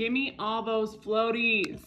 Give me all those floaties.